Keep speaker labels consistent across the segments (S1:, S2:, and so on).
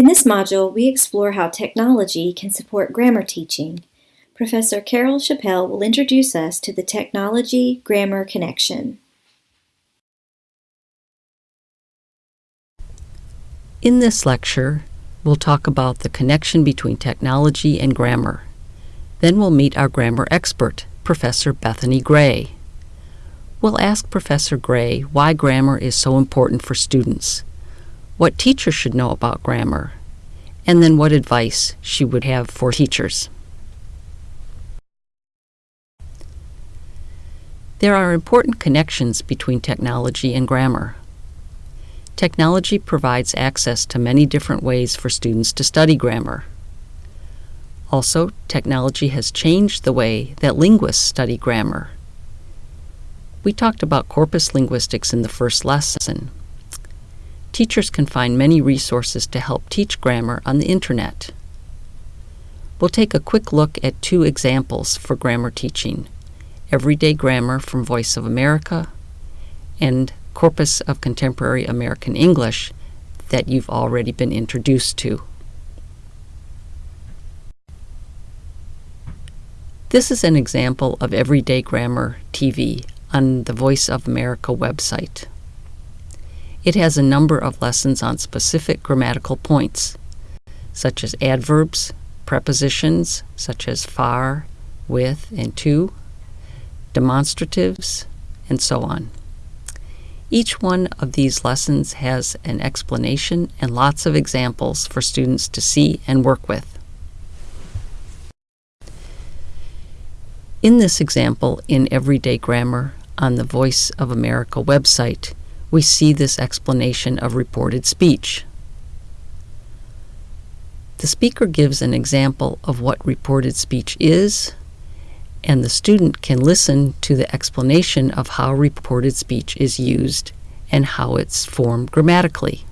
S1: In this module, we explore how technology can support grammar teaching. Professor Carol Chapelle will introduce us to the technology-grammar connection.
S2: In this lecture, we'll talk about the connection between technology and grammar. Then we'll meet our grammar expert, Professor Bethany Gray. We'll ask Professor Gray why grammar is so important for students what teachers should know about grammar, and then what advice she would have for teachers. There are important connections between technology and grammar. Technology provides access to many different ways for students to study grammar. Also, technology has changed the way that linguists study grammar. We talked about corpus linguistics in the first lesson. Teachers can find many resources to help teach grammar on the Internet. We'll take a quick look at two examples for grammar teaching Everyday Grammar from Voice of America and Corpus of Contemporary American English that you've already been introduced to. This is an example of Everyday Grammar TV on the Voice of America website. It has a number of lessons on specific grammatical points, such as adverbs, prepositions, such as far, with, and to, demonstratives, and so on. Each one of these lessons has an explanation and lots of examples for students to see and work with. In this example in Everyday Grammar on the Voice of America website, we see this explanation of reported speech. The speaker gives an example of what reported speech is, and the student can listen to the explanation of how reported speech is used and how it's formed grammatically.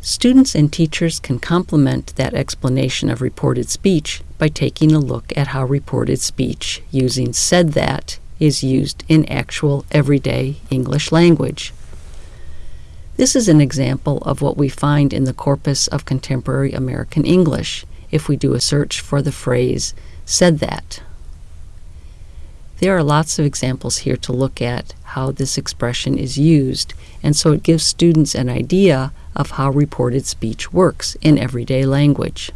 S2: Students and teachers can complement that explanation of reported speech by taking a look at how reported speech using said that is used in actual everyday English language. This is an example of what we find in the corpus of contemporary American English if we do a search for the phrase said that. There are lots of examples here to look at how this expression is used, and so it gives students an idea of how reported speech works in everyday language.